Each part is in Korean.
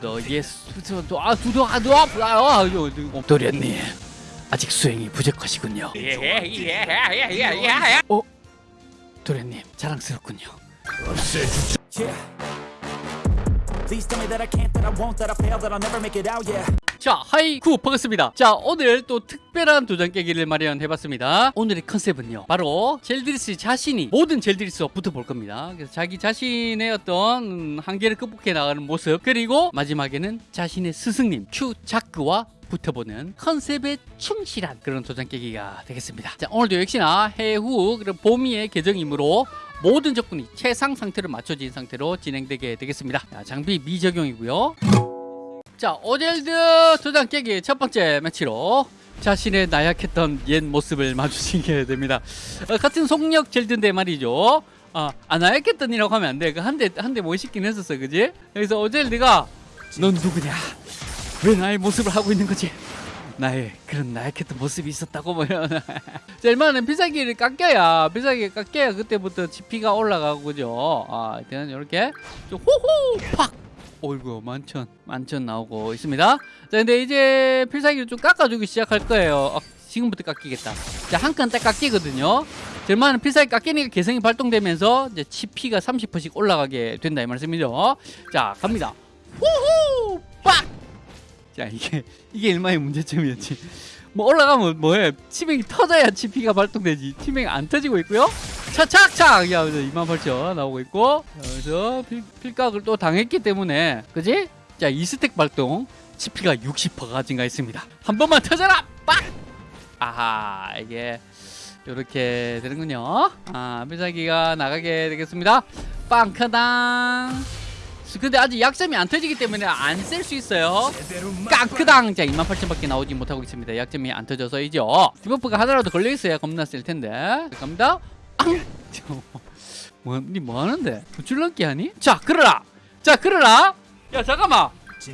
너의 수도 아 두도 아도 아파요 도련님 아직 수행이 부족하시군요 어 도련님 자랑스럽군요 Yeah. Please tell me that I can't, that I won't, that I fail, that I'll never make it out, yeah. 자 하이쿠 반갑습니다. 자 오늘 또 특별한 도전 깨기를 마련해봤습니다. 오늘의 컨셉은요 바로 젤드리스 자신이 모든 젤드리스와 붙어볼 겁니다. 그래서 자기 자신의 어떤 한계를 극복해 나가는 모습 그리고 마지막에는 자신의 스승님 큐자크와 붙어보는 컨셉에 충실한 그런 도전 깨기가 되겠습니다. 자 오늘도 역시나 해후 그리고 봄이의 계정이므로 모든 적군이 최상 상태로 맞춰진 상태로 진행되게 되겠습니다. 자, 장비 미적용이고요 자 오젤드 도장 깨기 첫 번째 매치로 자신의 나약했던 옛 모습을 마주치게 됩니다. 어, 같은 속력 젤드인데 말이죠. 아, 아 나약했던 이라고 하면 안돼. 그 한대 한대 멋있긴 했었어 그지? 그래서 오젤드가 넌 누구냐? 왜 나의 모습을 하고 있는 거지? 나의 그런 나약했던 모습이 있었다고 뭐 이런. 자 일단은 필살기를 깎여야 필살기 깎여야 그때부터 GP가 올라가고 그죠? 아 일단은 이렇게. 좀 호호! 팍 어이구 만천. 만천 나오고 있습니다. 자 근데 이제 필살기를 좀 깎아주기 시작할 거예요. 아, 지금부터 깎이겠다. 자 한 칸 딱 깎이거든요. 절만은 필살기 깎이니까 개성이 발동되면서 이제 치피가 30%씩 올라가게 된다 이 말씀이죠. 자 갑니다. 후후! 빡 자 이게 이게 일마의 문제점이었지 뭐 올라가면 뭐해? 치명이 터져야 치피가 발동되지. 치명이 안 터지고 있고요. 차착착 야 28,000 나오고 있고. 그래서 필, 필각을 또 당했기 때문에. 그지? 자 2스택 발동 치피가 60%가 증가했습니다. 한 번만 터져라! 빡! 아하 이게 이렇게 되는군요. 아 필살기가 나가게 되겠습니다. 빵카당 근데 아직 약점이 안 터지기 때문에 안 쓸 수 있어요 깡크당 자 28,000밖에 나오지 못하고 있습니다 약점이 안 터져서이죠 debuff가 하나라도 걸려있어야 겁나 쓸 텐데 자, 갑니다 앙! 뭐, 니 뭐하는데? 줄넘기 하니? 자 그러라 자 그러라 야 잠깐만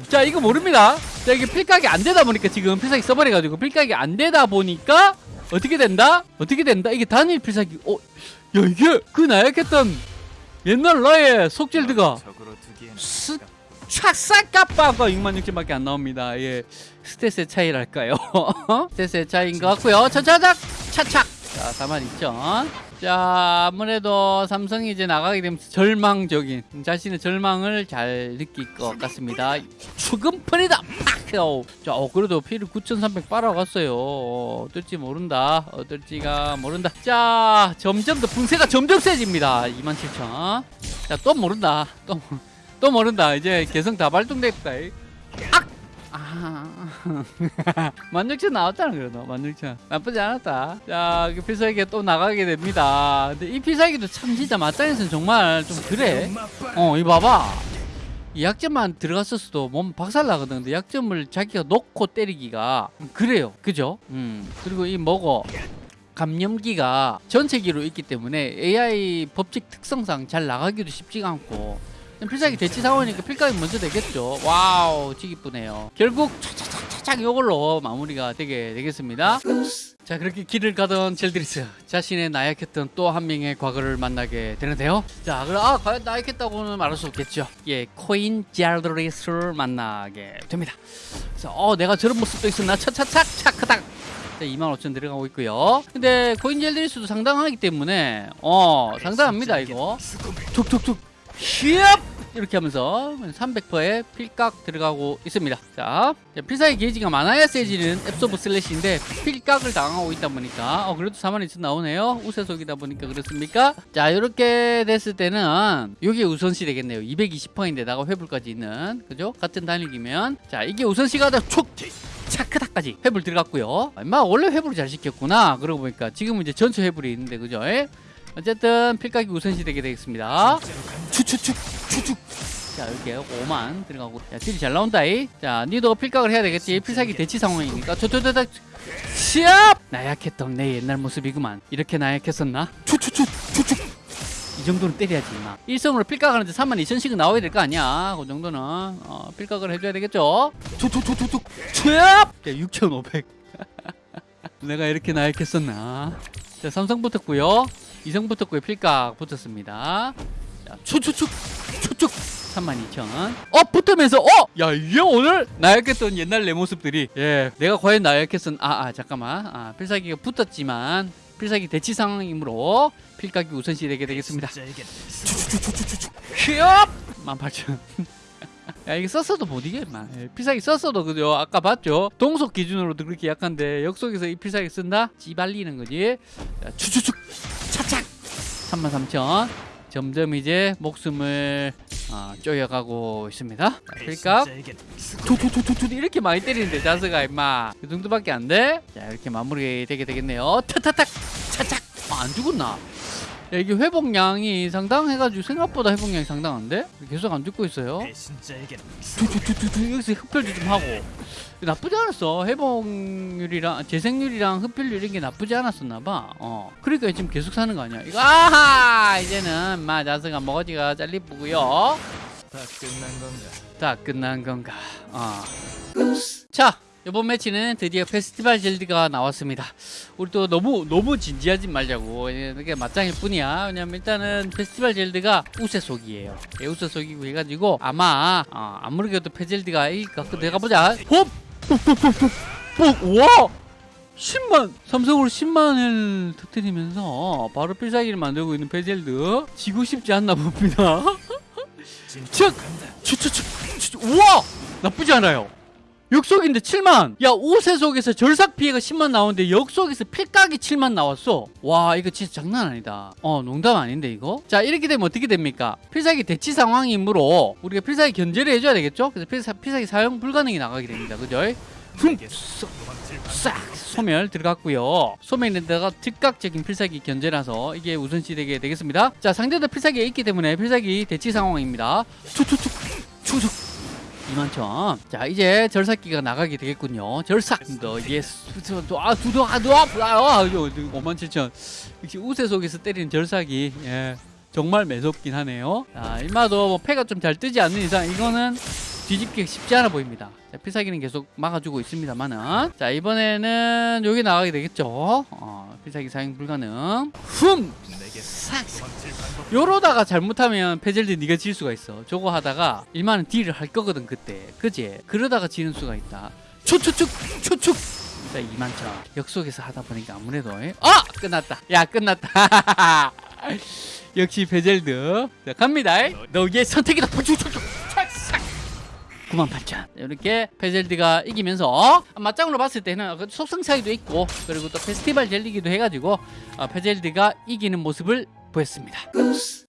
자 이거 모릅니다 자 이게 필각이 안 되다 보니까 지금 필살기 써버려가지고 필각이 안 되다 보니까 어떻게 된다? 어떻게 된다? 이게 단일 필살기 어? 야 이게 그 나약했던 옛날 나의 속젤드가 스 촥싹 깜빡가 66,000밖에 안 나옵니다. 예. 스탯의 차이랄까요? 스탯의 차이인 것 같고요. 차차작 차착. 자, 42,000. 자, 아무래도 삼성이 이제 나가게 되면 절망적인 자신의 절망을 잘 느낄 것 같습니다. 추금풀이다. 팍! 자, 어, 그래도 피를 9,300 빨아갔어요. 어, 어떨지 모른다. 어떨지가 모른다. 자, 점점 더 분쇄가 점점 세집니다. 27,000. 자, 또 모른다. 또. 또 모른다 이제 개성 다 발동됐다 악! 아 만육천 나왔잖아 그래도 만육천 나쁘지 않았다 자 필살기 또 나가게 됩니다 근데 이 필살기도 참 진짜 맞짱에서는 정말 좀 그래 어 이 봐봐 이 약점만 들어갔었어도 몸 박살나거든. 근데 약점을 자기가 놓고 때리기가 그래요. 그죠? 음. 그리고 이 뭐고? 감염기가 전체기로 있기 때문에 AI 법칙 특성상 잘 나가기도 쉽지가 않고. 필살기 대치 상황이니까 필각이 먼저 되겠죠. 와우 지기쁘네요. 결국 차차차 차착 이걸로 마무리가 되게 되겠습니다. 자 그렇게 길을 가던 젤드리스 자신의 나약했던 또 한 명의 과거를 만나게 되는데요. 자 그럼 아 과연 나약했다고는 말할 수 없겠죠. 예 코인 젤드리스를 만나게 됩니다. 그래서 어 내가 저런 모습도 있었나? 차차착 차크닥. 25,000 들어가고 있고요. 근데 코인 젤드리스도 상당하기 때문에 어 상당합니다 이거. 툭툭툭. 휘업 이렇게 하면서 300%의 필각 들어가고 있습니다. 자 필살기 게이지가 많아야 세지는 앱소브 슬래시인데 필각을 당하고 있다 보니까 어 그래도 42,000 나오네요. 우세속이다 보니까 그렇습니까? 자 이렇게 됐을 때는 이게 우선시 되겠네요. 220%인데다가 회불까지 있는 그죠? 같은 단위이면. 자 이게 우선시가 다촉 차크다까지 회불 들어갔고요. 마 원래 회불을 잘 시켰구나. 그러고 보니까 지금은 이제 전체 회불이 있는데 그죠? 어쨌든 필각이 우선시 되게 되겠습니다. 추추축 추축 자 이렇게 5만 들어가고. 자 딜이 잘 나온다이. 자 니도 필각을 해야 되겠지. 필살기 대치 상황이니까. 저저저저. 시합! 나약했던 내 옛날 모습이구만. 이렇게 나약했었나? 추추축 추축. 이 정도는 때려야지 나 일성으로 필각하는데 32,000씩은 나와야 될 거 아니야. 그 정도는 어, 필각을 해줘야 되겠죠? 툭툭툭툭툭 취업 6,500 내가 이렇게 나약했었나? 자 삼성 붙었고요. 이성 붙었고요. 필각 붙었습니다 자 추추축 추축 32,000. 어 붙으면서 어! 야 이게 오늘 나약했던 옛날 내 모습들이 예 내가 과연 나약했던 아, 아 잠깐만 아 필살기가 붙었지만 필살기 대치 상황이므로 필살기 우선시 되게 되겠습니다. 진짜 이게 휴업! 18,000. 야 이게 썼어도 못 이겨 임마 예, 필살기 썼어도 그죠 아까 봤죠 동속 기준으로도 그렇게 약한데 역속에서 이 필살기 쓴다? 찌발리는 거지 자, 추추축 차착 33,000 점점 이제 목숨을 어, 쪼여가고 있습니다. 이게 투투투투투 이렇게 많이 때리는데 자스가 임마. 그 정도밖에 안 돼? 자 이렇게 마무리 되게 되겠네요. 타타탁. 차착. 아, 안 죽었나? 야, 이게 회복량이 상당해가지고 생각보다 회복량이 상당한데? 계속 안 죽고 있어요. 진짜 이게 투투투투투 여기서 흡혈도 좀 하고. 나쁘지 않았어. 회복률이랑 재생률이랑 흡혈률 이런 게 나쁘지 않았었나봐. 어. 그러니까 지금 계속 사는 거 아니야. 이거 아하! 이제는 마 자스가 머지가 잘리쁘고요. 다 끝난 건가? 다 끝난 건가? 어. 자, 이번 매치는 드디어 페스티벌 젤드가 나왔습니다. 우리 또 너무 너무 진지하지 말자고 이게 맞짱일 뿐이야. 왜냐면 일단은 페스티벌 젤드가 우세 속이에요. 예, 우세 속이고 해가지고 아마 어, 아무래도 페젤드가 이길까? 그 내가 보자. 홉, 와. 10만 삼성으로 10만을 터뜨리면서 바로 필살기를 만들고 있는 페젤드 지고 싶지 않나 봅니다. 즉! 우와 나쁘지 않아요 역속인데 7만. 야 우세속에서 절삭 피해가 10만 나오는데 역속에서 필각이 7만 나왔어. 와 이거 진짜 장난 아니다. 어 농담 아닌데 이거? 자 이렇게 되면 어떻게 됩니까? 필살기 대치 상황이므로 우리가 필살기 견제를 해줘야 되겠죠? 그래서 필사, 필살기 사용 불가능이 나가게 됩니다. 그죠? 흠! 싹! 소멸 들어갔고요. 소멸에다가 즉각적인 필살기 견제라서 이게 우선시 되게 되겠습니다. 자 상대도 필살기가 있기 때문에 필살기 대치 상황입니다. 추축 2만천. 자 이제 절삭기가 나가게 되겠군요. 절삭. 너 예스 아 두도 아두 아 아 5만 7천. 역시 우세 속에서 때리는 절삭이 예 정말 매섭긴 하네요. 자 일마도 뭐 패가 좀 잘 뜨지 않는 이상 이거는 뒤집기 쉽지 않아 보입니다. 자, 필살기는 계속 막아주고 있습니다만은 자 이번에는 여기 나가게 되겠죠. 어, 필살기 사용 불가능. 흠. 싹. 요러다가 잘못하면 페젤드 네가 질 수가 있어. 저거 하다가 일만은 deal을 할 거거든 그때. 그지? 그러다가 지는 수가 있다. 추추축 추축. 자 2만천 역속성 하다 보니까 아무래도 에? 아 끝났다. 야 끝났다. 역시 페젤드 자 갑니다 너의 선택이다 98,000 이렇게 페젤드가 이기면서 맞짱으로 봤을 때는 그 속성 차이도 있고 그리고 또 페스티벌 젤드이기도 해가지고 어, 페젤드가 이기는 모습을 보였습니다.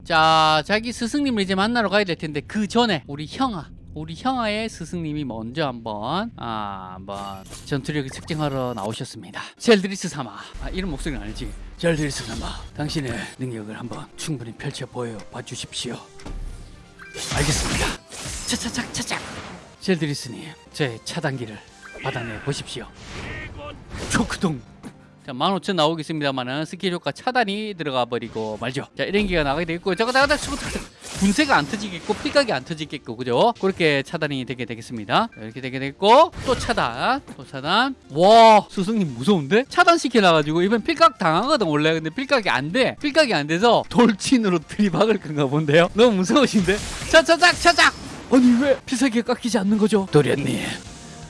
자 자기 스승님을 이제 만나러 가야 될 텐데 그 전에 우리 형아 우리 형아의 스승님이 먼저 한번 아 한번 전투력을 측정하러 나오셨습니다. 젤드리스 사마 아, 이런 목소리는 아니지. 젤드리스 사마 당신의 능력을 한번 충분히 펼쳐 보여 봐주십시오. 알겠습니다. 차차착 차착 젤드리스님 제 차단기를 받아내 보십시오. 초크동. 자 15,000 나오겠습니다만은 스킬 효과 차단이 들어가 버리고 말죠. 자 이ren기가 나가게 되겠고 저거 나가다 분쇄가 안 터지겠고 피각이 안 터지겠고 그죠? 그렇게 차단이 되게 되겠습니다. 자, 이렇게 되게 됐고 또 차단 또 차단. 와 스승님 무서운데? 차단 시켜놔가지고 이번 필각 당하거든 원래. 근데 필각이 안 돼. 필각이 안 돼서 돌진으로 들이박을 건가 본데요. 너무 무서우신데? 차차작 차작 아니 왜 필살기가 깎이지 않는 거죠 도련님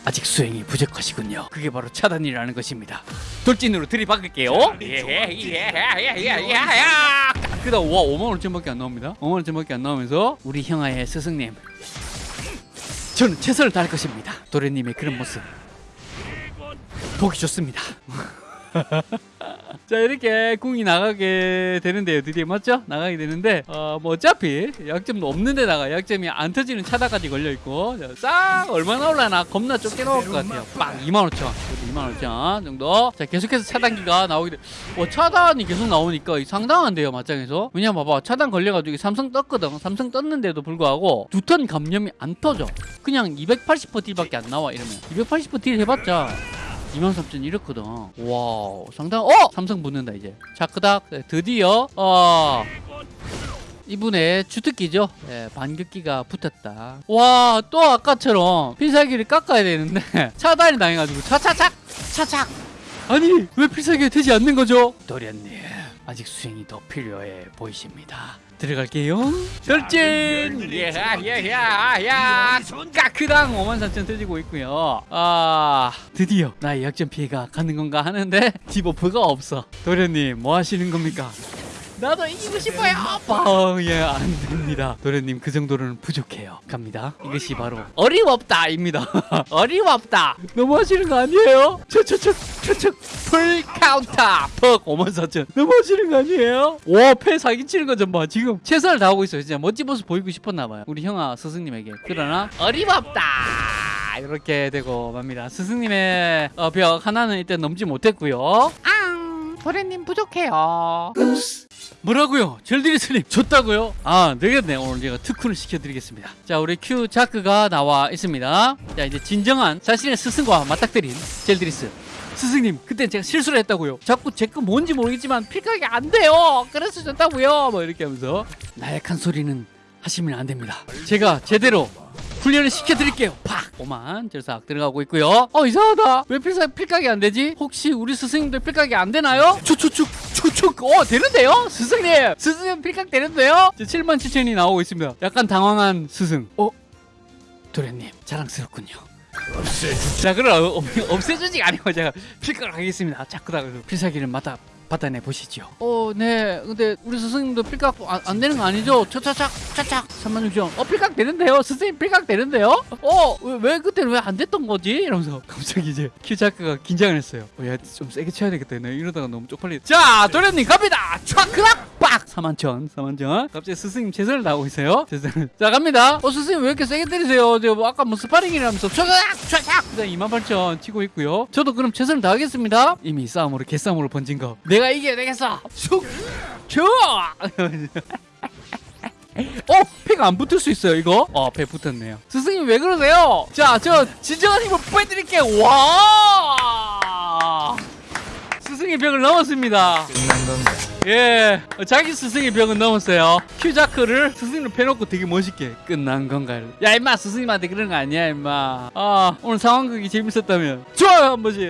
아직 수행이 부족하시군요. 그게 바로 차단이라는 것입니다. 돌진으로 들이박을게요. 예예예예예예. 그다음 와 5만 5천밖에 안 나옵니다. 5만 5천밖에 안 나오면서 우리 형아의 스승님, 저는 최선을 다할 것입니다. 도련님의 그런 모습 보기 좋습니다. 자 이렇게 궁이 나가게 되는데요 드디어. 맞죠? 나가게 되는데 어 뭐 어차피 약점도 없는데 다가. 약점이 안 터지는 차다까지 걸려있고 자, 싹 얼마나 올라나 겁나 좁게 나올 것 같아요. 빵 25,000 25,000 정도. 자 계속해서 차단기가 나오게 돼. 와, 차단이 계속 나오니까 이 상당한데요 맞짱에서. 왜냐면 봐봐 차단 걸려가지고 삼성 떴거든. 삼성 떴는데도 불구하고 두 턴 감염이 안 터져. 그냥 280% 딜밖에 안 나와 이러면. 280%딜 해봤자 23,000 이렇거든. 와, 상당. 어, 삼성 붙는다 이제. 자, 그닥 드디어 어 이분의 주특기죠. 예, 반격기가 붙었다. 와, 또 아까처럼 필살기를 깎아야 되는데 차단이 당해가지고 차차착 차착. 아니 왜 필살기가 되지 않는 거죠? 도련님 아직 수행이 더 필요해 보이십니다. 들어갈게요. 돌진! 야야야야! 까크당 5만 4천 터지고 있고요. 아 드디어 나의 역전 피해가 가는 건가 하는데 debuff가 없어. 도련님 뭐 하시는 겁니까? 나도 이기고 싶어요. 빵! 예, 안 됩니다. 도련님 그 정도로는 부족해요. 갑니다. 이것이 바로 어림없다입니다. 어림없다. 너무 하시는 거 아니에요? 저저저 저저 full counter 퍽 5만 4천 너무 하시는 거 아니에요? 와 패 사기 치는 거 좀 봐. 지금 최선을 다하고 있어요. 진짜 멋진 모습 보이고 싶었나 봐요. 우리 형아 스승님에게. 그러나 어림없다. 이렇게 되고 맙니다. 스승님의 어, 벽 하나는 일단 넘지 못했고요. 앙 도련님 부족해요. 뭐라고요? 젤드리스님 졌다고요? 아 되겠네. 오늘 제가 특훈을 시켜드리겠습니다. 자 우리 큐 자크가 나와 있습니다. 자 이제 진정한 자신의 스승과 맞닥뜨린 젤드리스. 스승님 그땐 제가 실수를 했다고요. 자꾸 제 거 뭔지 모르겠지만 필각이 안 돼요. 그래서 졌다고요. 뭐 이렇게 하면서 나약한 소리는 하시면 안 됩니다. 제가 제대로 훈련을 시켜드릴게요 팍! 오만 절삭 들어가고 있고요 어 이상하다 왜 필각, 필각이 안 되지? 혹시 우리 스승님들 필각이 안 되나요? 추추축 추축 어 되는데요? 스승님 스승님 필각 되는데요? 7만 7천이 나오고 있습니다 약간 당황한 스승 어? 도련님 자랑스럽군요 자 그럼 어, 없애주지가 아니고 제가 필각을 하겠습니다 자꾸 다 필살기를 맡아 받아내 보시죠. 어, 네. 근데 우리 스승님도 필각 안, 안 되는 거 아니죠? 차차착 차착 3만 6천. 어, 필각 되는데요. 스승님 필각 되는데요? 어, 왜, 왜 그때는 왜 안 됐던 거지? 이러면서 갑자기 이제 큐자크가 긴장을 했어요. 어, 야, 좀 세게 쳐야 되겠다. 나 이러다가 너무 쪽팔리. 자, 도련님 갑니다. 촥 크락 빡 4만 천, 4만 천. 갑자기 스승님 최선을 다하고 있어요. 자, 갑니다. 어, 스승님 왜 이렇게 세게 때리세요? 저 뭐 아까 뭐 스파링이라면서. 그다음 2만 8천 치고 있고요. 저도 그럼 최선을 다하겠습니다. 이미 싸움으로 개싸움으로 번진 거. 내가 이겨야 되겠어. 슉! 줘! 어? 패가 안 붙을 수 있어요 이거? 어, 배 붙었네요 스승님 왜 그러세요? 자, 저 진정한 힘을 보여드릴게요 와! 스승의 벽을 넘었습니다 예, 어, 자기 스승의 벽은 넘었어요. 큐자크를 스승으로 패놓고 되게 멋있게 끝난 건가요? 야 임마 스승님한테 그런 거 아니야 임마. 아 오늘 상황극이 재밌었다면 좋아요 한 번씩